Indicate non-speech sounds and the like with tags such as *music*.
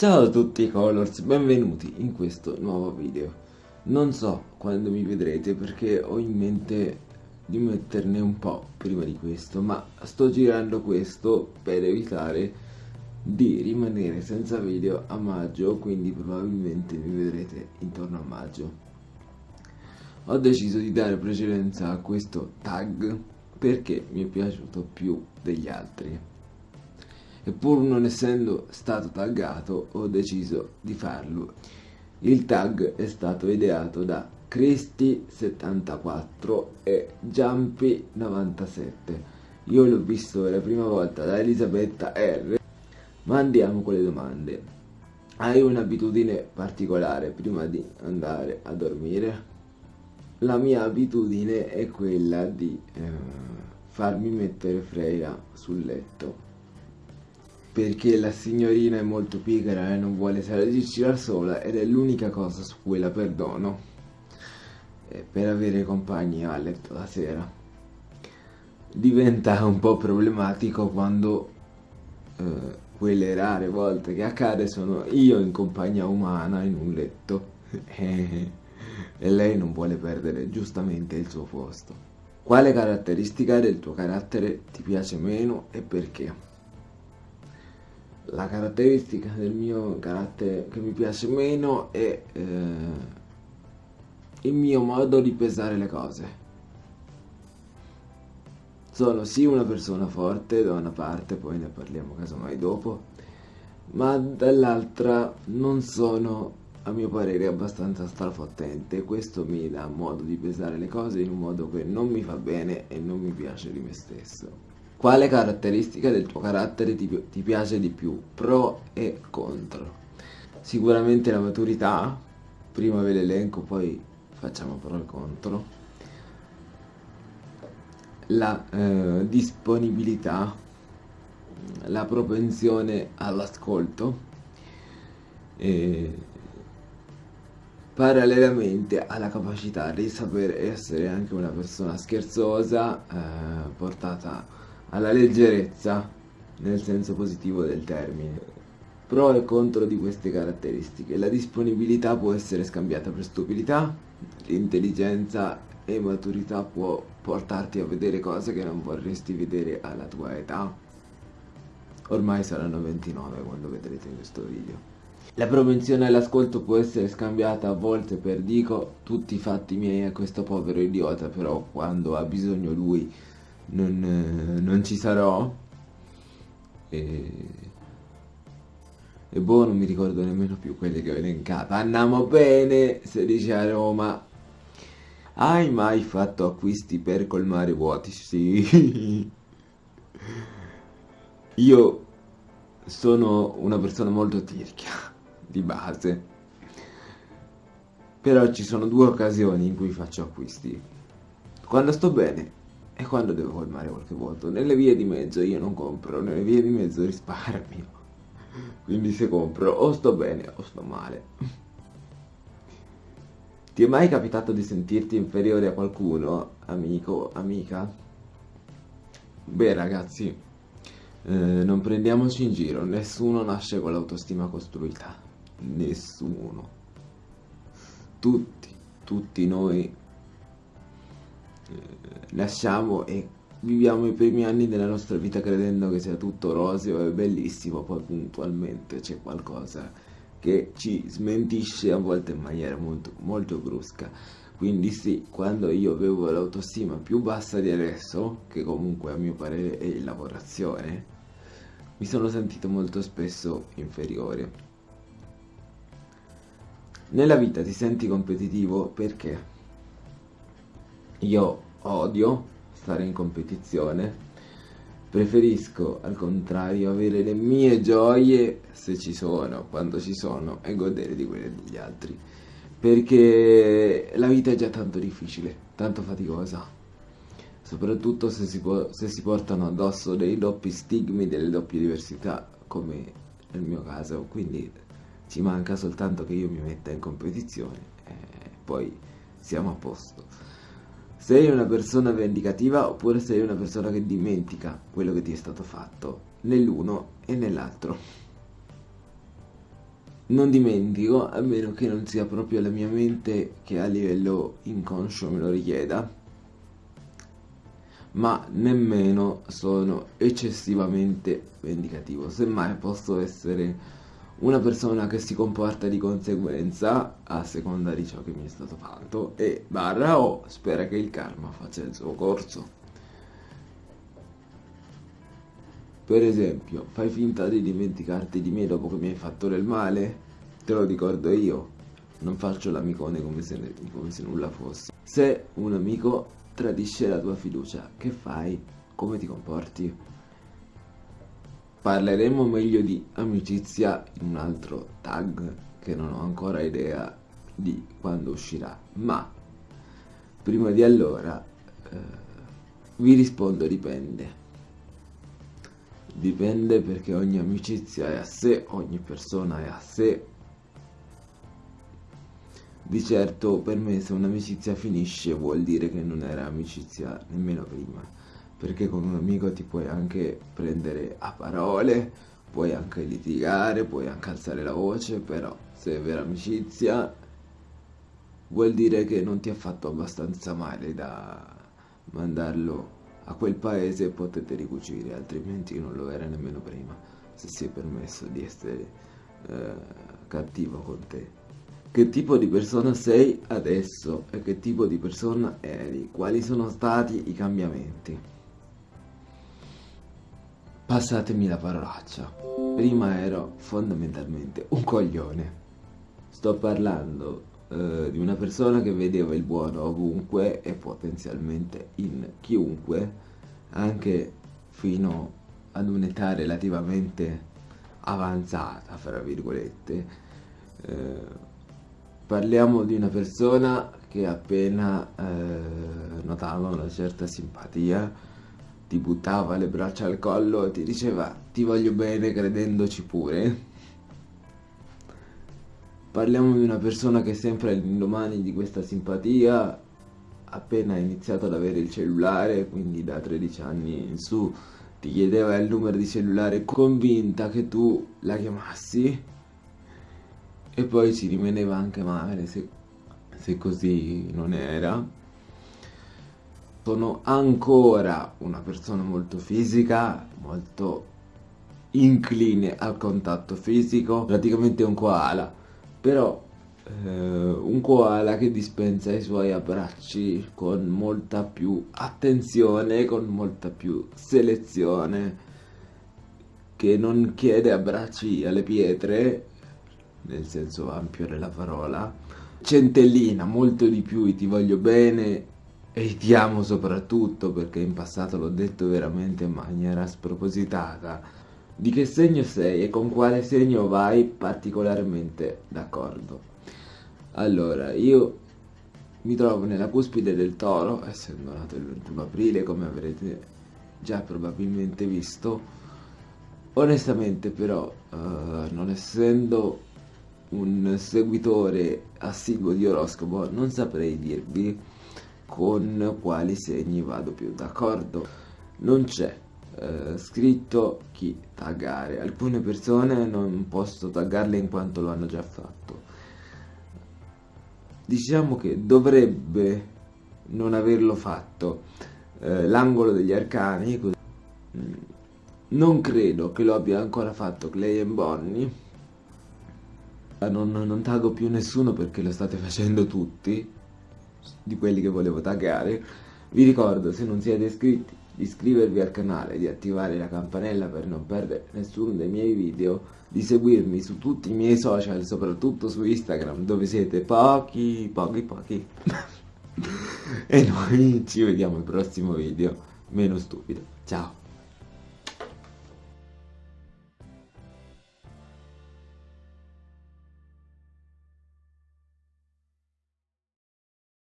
Ciao a tutti Colors, benvenuti in questo nuovo video. Non so quando mi vedrete perché ho in mente di metterne un po' prima di questo, ma sto girando questo per evitare di rimanere senza video a maggio, quindi probabilmente mi vedrete intorno a maggio. Ho deciso di dare precedenza a questo tag perché mi è piaciuto più degli altri e pur non essendo stato taggato ho deciso di farlo. Il tag è stato ideato da Cristi74 e Jumpy97. Io l'ho visto per la prima volta da Elisabetta R. Ma andiamo con le domande. Hai un'abitudine particolare prima di andare a dormire? La mia abitudine è quella di eh, farmi mettere Freya sul letto perché la signorina è molto pigra e non vuole salirci da sola ed è l'unica cosa su cui la perdono per avere compagni a letto la sera. Diventa un po' problematico quando eh, quelle rare volte che accade sono io in compagnia umana in un letto *laughs* e lei non vuole perdere giustamente il suo posto. Quale caratteristica del tuo carattere ti piace meno e perché? La caratteristica del mio carattere che mi piace meno è eh, il mio modo di pesare le cose. Sono sì una persona forte da una parte, poi ne parliamo casomai dopo, ma dall'altra non sono a mio parere abbastanza strafottente questo mi dà modo di pesare le cose in un modo che non mi fa bene e non mi piace di me stesso. Quale caratteristica del tuo carattere ti, ti piace di più? Pro e contro. Sicuramente la maturità, prima ve l'elenco, poi facciamo pro e contro. La eh, disponibilità, la propensione all'ascolto. E parallelamente alla capacità di saper essere anche una persona scherzosa, eh, portata alla leggerezza nel senso positivo del termine. Pro e contro di queste caratteristiche. La disponibilità può essere scambiata per stupidità, l'intelligenza e maturità può portarti a vedere cose che non vorresti vedere alla tua età. Ormai saranno 29 quando vedrete questo video. La propensione all'ascolto può essere scambiata a volte per dico tutti i fatti miei a questo povero idiota, però quando ha bisogno lui non, eh, non ci sarò. E, e boh non mi ricordo nemmeno più quelle che ho elencato andiamo bene se dice a Roma. Hai mai fatto acquisti per colmare vuoti? Sì. *laughs* Io sono una persona molto tirchia di base. Però ci sono due occasioni in cui faccio acquisti. Quando sto bene e quando devo colmare qualche vuoto? Nelle vie di mezzo io non compro, nelle vie di mezzo risparmio. *laughs* Quindi se compro o sto bene o sto male. *laughs* Ti è mai capitato di sentirti inferiore a qualcuno, amico, amica? Beh ragazzi, eh, non prendiamoci in giro, nessuno nasce con l'autostima costruita. Nessuno. Tutti, tutti noi lasciamo e viviamo i primi anni della nostra vita credendo che sia tutto roseo e bellissimo, poi puntualmente c'è qualcosa che ci smentisce a volte in maniera molto, molto brusca. Quindi sì, quando io avevo l'autostima più bassa di adesso, che comunque a mio parere è in lavorazione, mi sono sentito molto spesso inferiore. Nella vita ti senti competitivo perché? Io odio stare in competizione, preferisco al contrario avere le mie gioie se ci sono, quando ci sono e godere di quelle degli altri. Perché la vita è già tanto difficile, tanto faticosa. Soprattutto se si, se si portano addosso dei doppi stigmi, delle doppie diversità, come nel mio caso. Quindi ci manca soltanto che io mi metta in competizione e poi siamo a posto. Sei una persona vendicativa oppure sei una persona che dimentica quello che ti è stato fatto, nell'uno e nell'altro. non dimentico, a meno che non sia proprio la mia mente che a livello inconscio me lo richieda, ma nemmeno sono eccessivamente vendicativo, semmai posso essere una persona che si comporta di conseguenza a seconda di ciò che mi è stato fatto e barra o spera che il karma faccia il suo corso. Per esempio, fai finta di dimenticarti di me dopo che mi hai fatto del male? Te lo ricordo io. Non faccio l'amicone come, come se, nulla fosse. Se un amico tradisce la tua fiducia, che fai? Come ti comporti? Parleremo meglio di amicizia in un altro tag che non ho ancora idea di quando uscirà, ma prima di allora eh, vi rispondo dipende. Dipende perché ogni amicizia è a sé, ogni persona è a sé. Di certo per me se un'amicizia finisce vuol dire che non era amicizia nemmeno prima, perché con un amico ti puoi anche prendere a parole, puoi anche litigare, puoi anche alzare la voce, però se è vera amicizia vuol dire che non ti ha fatto abbastanza male da mandarlo a quel paese potete ricucire, altrimenti non lo era nemmeno prima, se si è permesso di essere eh, cattivo con te. Che tipo di persona sei adesso e che tipo di persona eri? Quali sono stati i cambiamenti? Passatemi la parolaccia. Prima ero fondamentalmente un coglione. Sto parlando eh, di una persona che vedeva il buono ovunque e potenzialmente in chiunque, anche fino ad un'età relativamente avanzata, fra virgolette. Eh, parliamo di una persona che appena eh, notava una certa simpatia ti buttava le braccia al collo e ti diceva ti voglio bene credendoci pure Parliamo di una persona che sempre all'indomani di questa simpatia, appena iniziato ad avere il cellulare, quindi da 13 anni in su, ti chiedeva il numero di cellulare convinta che tu la chiamassi e poi ci rimaneva anche male se, se così non era. Sono ancora una persona molto fisica, molto incline al contatto fisico, praticamente un koala però eh, un koala che dispensa i suoi abbracci con molta più attenzione, con molta più selezione, che non chiede abbracci alle pietre, nel senso ampio della parola, centellina molto di più i ti voglio bene e ti amo soprattutto perché in passato l'ho detto veramente in maniera spropositata di che segno sei e con quale segno vai particolarmente d'accordo. Allora, io mi trovo nella cuspide del toro, essendo nato il 21 aprile, come avrete già probabilmente visto. Onestamente però, uh, non essendo un seguitore assiduo di oroscopo, non saprei dirvi con quali segni vado più d'accordo. Non c'è eh, scritto chi taggare. Alcune persone non posso taggarle in quanto lo hanno già fatto. Diciamo che dovrebbe non averlo fatto. Eh, l'angolo degli arcani, così. Mm, non credo che lo abbia ancora fatto Clay e Bonnie. Non, non taggo più nessuno perché lo state *laughs* facendo tutti, di quelli che volevo taggare. Vi ricordo, se non siete iscritti, di iscrivervi al canale, di attivare la campanella per non perdere nessuno dei miei video, di seguirmi su tutti i miei social, soprattutto su Instagram, dove siete pochi, pochi, pochi. *laughs* e noi ci vediamo al prossimo video, meno stupido. Ciao!